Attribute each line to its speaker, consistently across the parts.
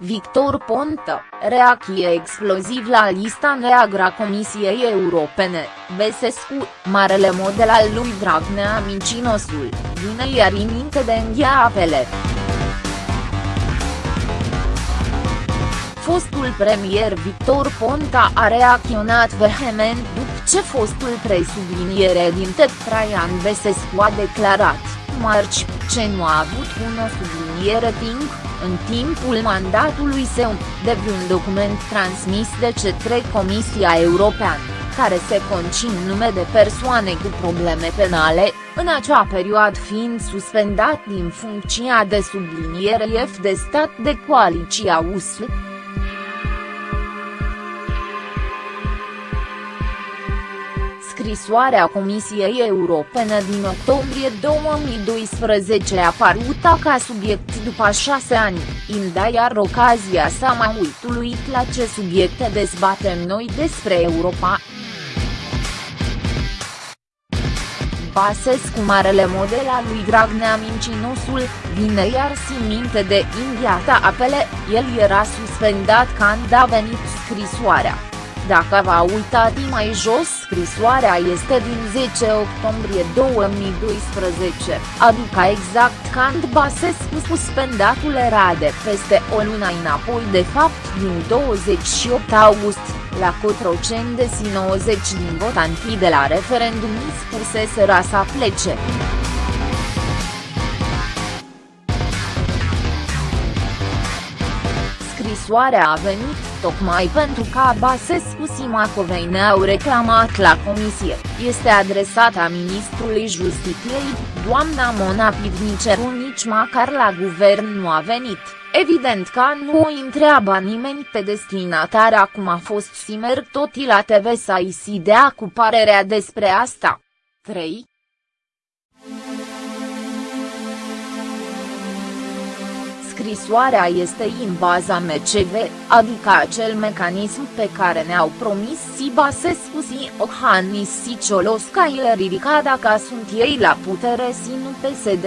Speaker 1: Victor Ponta, reacție exploziv la lista neagră a Comisiei Europene, Besescu, marele model al lui Dragnea Mincinosul, vine iar minte de îngheapele. Fostul premier Victor Ponta a reacționat vehement după ce fostul presubliniere din Ted Traian Besescu a declarat, marci, ce nu a avut o subliniere timp, în timpul mandatului său, de un document transmis de către Comisia Europeană, care se concin nume de persoane cu probleme penale, în acea perioadă fiind suspendat din funcția de subliniere F de stat de coaliția USL. Scrisoarea Comisiei Europene din octombrie 2012 a apărut ca subiect după șase ani, inda iar ocazia să mai uitului la ce subiecte dezbatem noi despre Europa. Basescu marele model al lui Dragnea Mincinosul, vine iar minte de Indiata apele, el era suspendat când a venit scrisoarea. Dacă v-a uitat mai jos scrisoarea este din 10 octombrie 2012, adică exact când Basescu suspendatul era de peste o lună înapoi de fapt din 28 august, la Cotroceni de 90 din votantii de la referendum spuseseră să plece. Scrisoarea a venit tocmai pentru că Basescu și Macovei ne-au reclamat la comisie, este adresată ministrului Justiției, doamna Mona Pivniceru nici măcar la guvern nu a venit. Evident că nu o întreabă nimeni pe destinatar acum a fost Simer toti la TV să-i si dea cu parerea despre asta. 3. Scrisoarea este în baza MCV, adică acel mecanism pe care ne-au promis si Basescu si Ohanis si Ciolosca îl ridica dacă sunt ei la putere si nu PSD,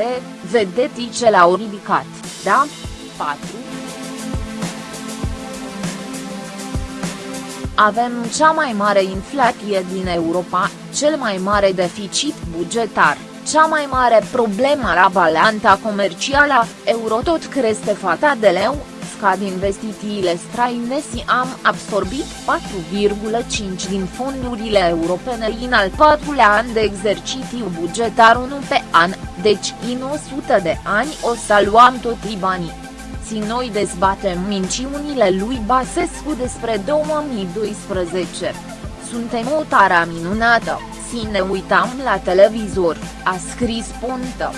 Speaker 1: vedeți ce l-au ridicat, da? 4. Avem cea mai mare inflație din Europa, cel mai mare deficit bugetar cea mai mare problemă la balanța comercială, euro tot crește fata de leu, scad investițiile străine și am absorbit 4,5 din fondurile europene în al patrulea an de exercițiu bugetar 1 pe an, deci în 100 de ani o să luăm toți banii. Si noi dezbatem minciunile lui Basescu despre 2012. Suntem o tara minunată și ne uitam la televizor, a scris Ponta.